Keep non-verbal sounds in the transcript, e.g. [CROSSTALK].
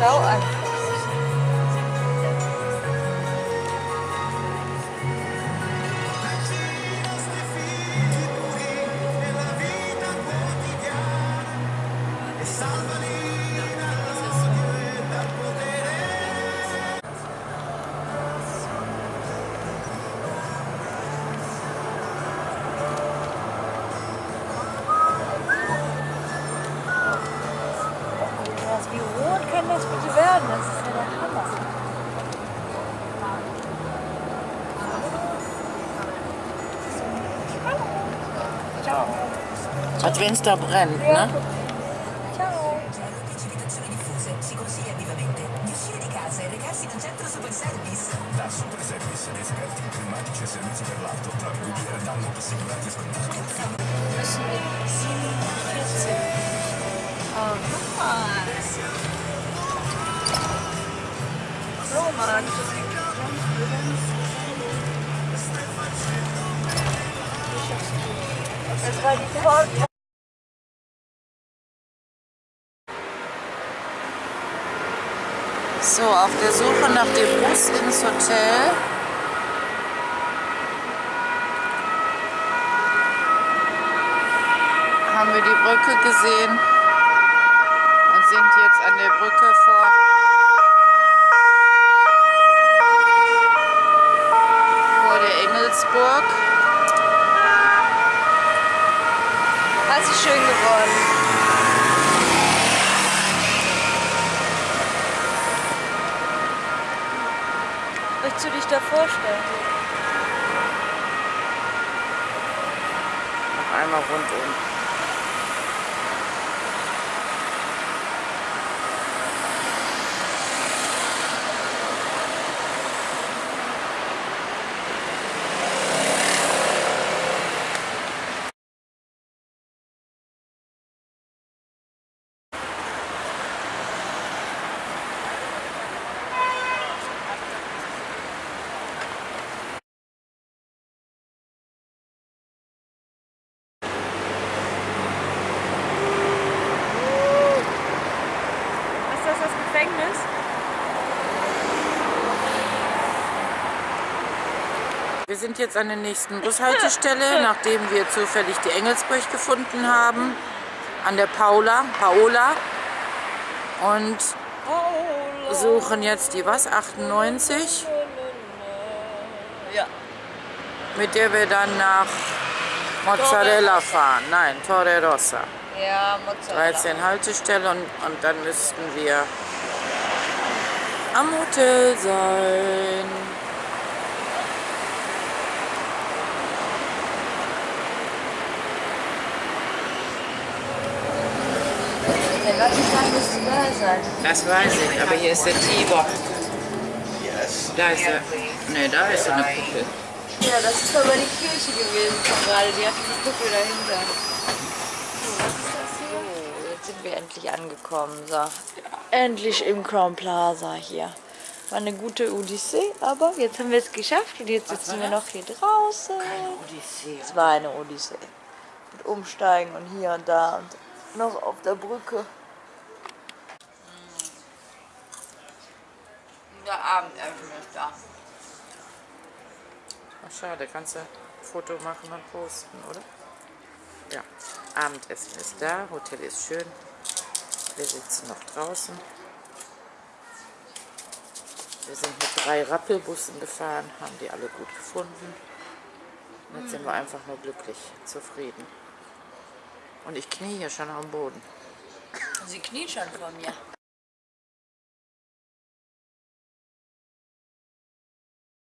Schau an. Kann das bitte werden? Das ist ja der Hammer. Ciao. Als wenn es da brennt, ne? Ciao. precipitazioni diffuse, si consiglia vivamente di uscire di casa e recarsi in un centro super service. Da Super Service, esperti in climatici e servizi per l'auto, trovi guida e danno assicurati e scontato. Oh, guck mal. Das war die Fahrt. So, auf der Suche nach dem Bus ins Hotel. Haben wir die Brücke gesehen und sind jetzt an der Brücke vor der Engelsburg. Das ist schön geworden. Möchtest du dich da vorstellen? Noch einmal rundum. Ist das das Gefängnis? Wir sind jetzt an der nächsten Bushaltestelle, [LAUGHS] nachdem wir zufällig die Engelsburg gefunden haben. An der Paula, Paola. Und suchen jetzt die was? 98? Ja. Mit der wir dann nach Mozzarella fahren. Nein, Torre Rossa. Ja, Mozzarella. 13 Haltestelle und, und dann müssten wir am Hotel sein. Vatikan müsste da sein. Das weiß ich, aber hier ist der Tiber. Da ist er. Ne, da ist so eine Kuppel. Ja, das ist aber die Kirche gewesen gerade. Die hat diese Kuppel dahinter. So, jetzt sind wir endlich angekommen. So. Endlich im Crown Plaza hier. War eine gute Odyssee, aber jetzt haben wir es geschafft und jetzt sitzen wir noch hier draußen. Odyssee. Es war eine Odyssee. Mit Umsteigen und hier und da und noch auf der Brücke. Der Abendessen ist da. Ach, schade, kannst du ein Foto machen und posten, oder? Ja, Abendessen ist da, Hotel ist schön. Wir sitzen noch draußen. Wir sind mit drei Rappelbussen gefahren, haben die alle gut gefunden. Und jetzt sind wir einfach nur glücklich, zufrieden. Und ich knie hier schon am Boden. Sie kniet schon vor mir.